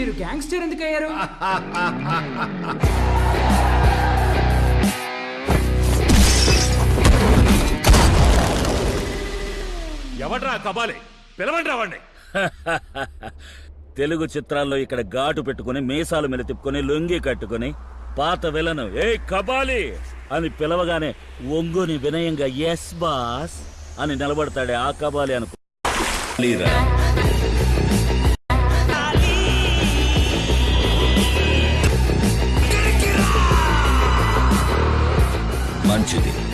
మీరు గ్యాంగ్స్టర్ ఎందుకు అయ్యారు ఎవడ్రా కబాలి? పిలవండి రావండి తెలుగు చిత్రాల్లో ఇక్కడ ఘాటు పెట్టుకుని మీసాలు మీద తిప్పుకొని లొంగి కట్టుకుని పాత విలను ఏ కబాలి! అని పిలవగానే ఒంగుని వినయంగా ఎస్ బాస్ అని నిలబడతాడే ఆ కబాలి అనుకో మంచిది